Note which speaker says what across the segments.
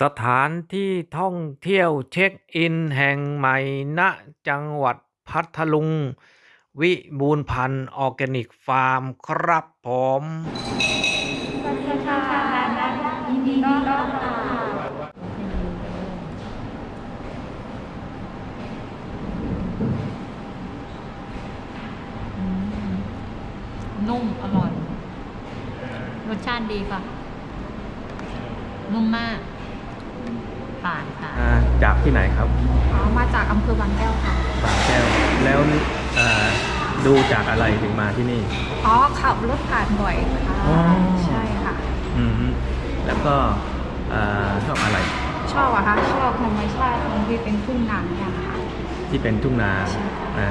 Speaker 1: สถานที่ท่องเที่ยวเช็คอินแห่งใหม่ณจังหวัดพัทลุง วิบูลย์พันธุ์ออร์แกนิกฟาร์มครับผม
Speaker 2: สวัสดีค่ะยินดีต้อนรับค่ะ
Speaker 3: อืมนุ่มอร่อย รสชาติดีค่ะ นุ่มมาก ผ่านค่ะ
Speaker 1: อ่าจากที่ไหนครับ
Speaker 2: อ๋อมาจากอำเภอบางแก้วค่ะ
Speaker 1: บางแก้วแล้วอ่าดูจากอะไรถึงมาที่นี่
Speaker 2: อ๋อขับรถผ่านบ่อยค่ะ
Speaker 1: อ๋อ
Speaker 2: ใช่ค่ะ
Speaker 1: อืมฮึแล้วก็อ่าชอบอะไร
Speaker 2: ชอบอะคะชอบธรรมชาติตรงที่เป็นทุ่งนาเนี่ยค่ะ
Speaker 1: ที่เป็นทุ่งนา
Speaker 2: ใช่
Speaker 1: อ่า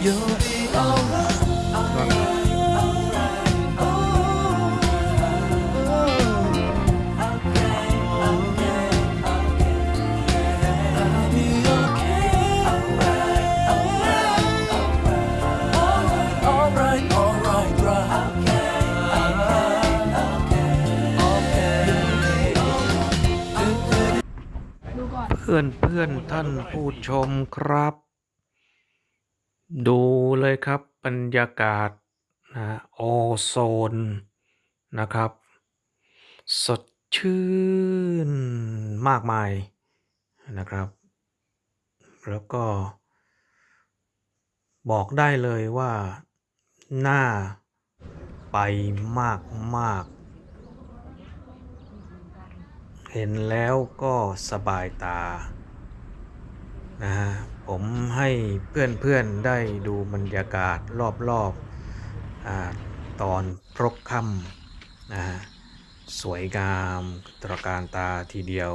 Speaker 1: เพื่อนเพื่อนท่านผู้ชมครับ ดูเลยครับบรรยากาศนะโอโซนนะครับ สดชื่นมากมายนะครับ แล้วก็ บอกได้เลยว่าหน่าไปมากมากเห็นแล้วก็สบายตานะฮะ ผมให้เพื่อนๆได้ดูบรรยากาศรอบๆอตอนพรบค่ำนะสวยงามตระการตาทีเดียว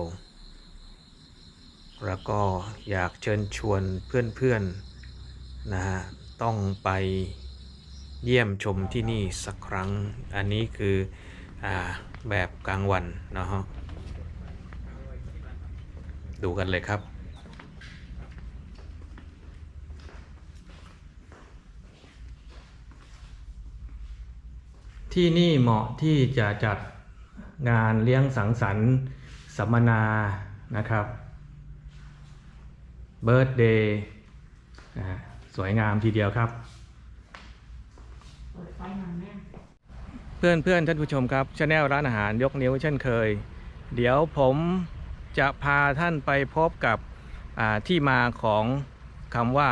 Speaker 1: แล้วก็อยากเชิญชวนเพื่อนๆนะฮะต้องไปเยี่ยมชมที่นี่สักครั้ง อันนี้คืออแบบกลางวันนะฮะดูกันเลยครับ ที่นี่เหมาะที่จะจัดงานเลี้ยงสังสรรค์ สัมมนานะครับเบิร์ d เดย์สวยงามทีเดียวครับ เพื่อนเพื่อนท่านผู้ชมครับชาแนลร้านอาหารยกนิ้วเช่นเคย เดี๋ยวผมจะพาท่านไปพบกับที่มาของคำว่า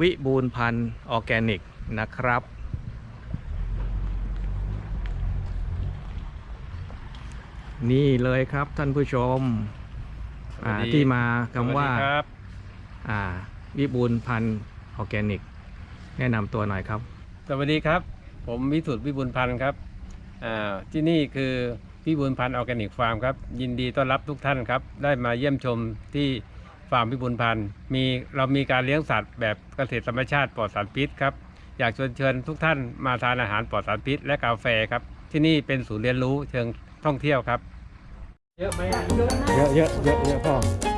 Speaker 1: วิบูลพันธ์ออแกนิกนะครับ นี่เลยครับท่านผู้ชมอ่า
Speaker 4: สวัสดี
Speaker 1: ที่มาคำว่า
Speaker 4: สวัสดีครับ
Speaker 1: อ่าวิบูลย์พันธุ์ออร์แกนิก แนะนำตัวหน่อยครับ
Speaker 4: สวัสดีครับ ผมวิสุทธิ์วิบูลย์พันธ์ครับอ่าที่นี่คือวิบูลย์พันธ์ออร์แกนิกฟาร์มครับ ยินดีต้อนรับทุกท่านครับ ได้มาเยี่ยมชมที่ฟาร์มวิบูลย์พันธ์มีเรามีการเลี้ยงสัตว์แบบเกษตรธรรมชาติปลอดสารพิษครับ อยากชวนเชิญทุกท่านมาทานอาหารปลอดสารพิษและกาแฟครับ ที่นี่เป็นศูนย์เรียนรู้เชิง ท่องเที่ยวครับ เยอะไหม
Speaker 1: เยอะเยอะเยอะเยอะพ่อ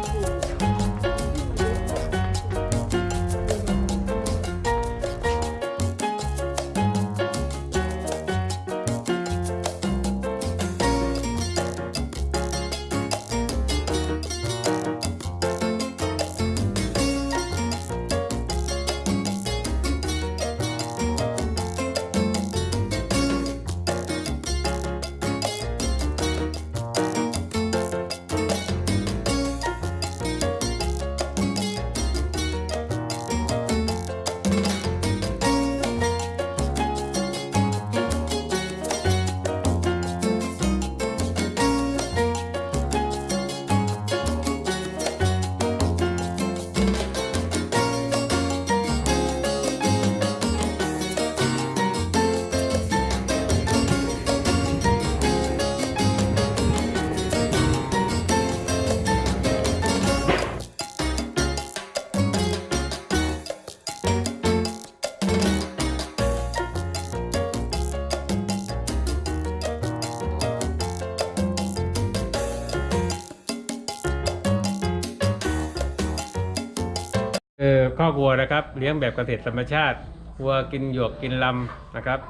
Speaker 4: คือข้อกวัวนะครับเลี้ยงแบบเกษตรธรรมชาติวัวกินหยวกกินลำนะครับ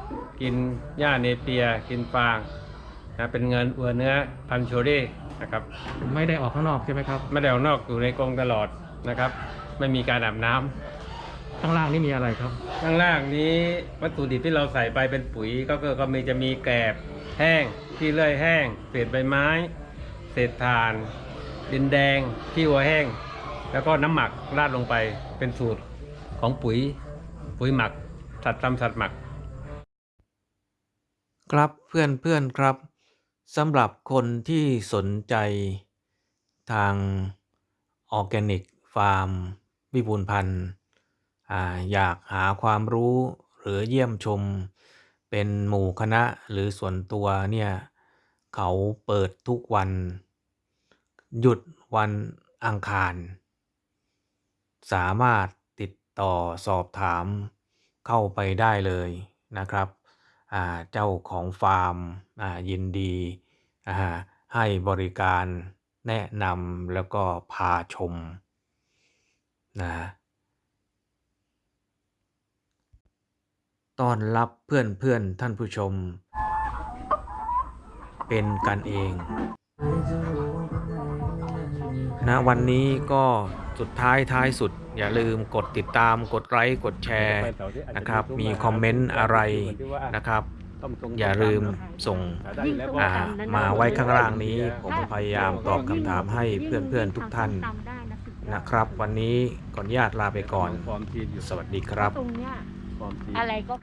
Speaker 4: กินหญ้าเนเปีย กินฟางนะเป็นเงินวัวเนื้อพันธุ์โชเร่นะครับ
Speaker 1: ไม่ได้ออกข้างนอกใช่ไหมครับ
Speaker 4: ไม่ได้ออกนอกอยู่ในกรงตลอดนะครับ ไม่มีการอาบน้ำ
Speaker 1: ข้างล่างนี่มีอะไรครับ
Speaker 4: ข้างล่างนี้วัตถุดิบที่เราใส่ไปเป็นปุ๋ยก็คือก็มีจะมีแกลบแห้งที่เลื่อยแห้งเศษใบไม้ เศษถ่าน ดินแดงขี้วัวแห้ง แล้วก็น้ำหมักราดลงไปเป็นสูตรของปุ๋ยปุ๋ยหมัก สัตว์ทำสัตว์หมัก
Speaker 1: ครับเพื่อนเพื่อนครับสำหรับคนที่สนใจทางออร์แกนิกฟาร์มวิบูลพันธ์อยากหาความรู้หรือเยี่ยมชม เป็นหมู่คณะหรือส่วนตัวเนี่ย เขาเปิดทุกวัน หยุดวันอังคาร สามารถติดต่อสอบถามเข้าไปได้เลยนะครับเจ้าของฟาร์มยินดีให้บริการแนะนำแล้วก็พาชมนะต้อนรับเพื่อนเพื่อนท่านผู้ชม เป็นกันเองนะวันนี้ก็ สุดท้ายท้ายสุด อย่าลืมกดติดตามกดไลค์กดแชร์นะครับ มีคอมเมนต์อะไรนะครับ อย่าลืมส่งอ่ามาไว้ข้างล่างนี้ ผมพยายามตอบคำถามให้เพื่อนๆทุกท่านนะครับ วันนี้ก่อนญาตลาไปก่อน สวัสดีครับ
Speaker 2: ตรงเนี้ย
Speaker 4: ฟอร์มซีด
Speaker 2: อะไรก็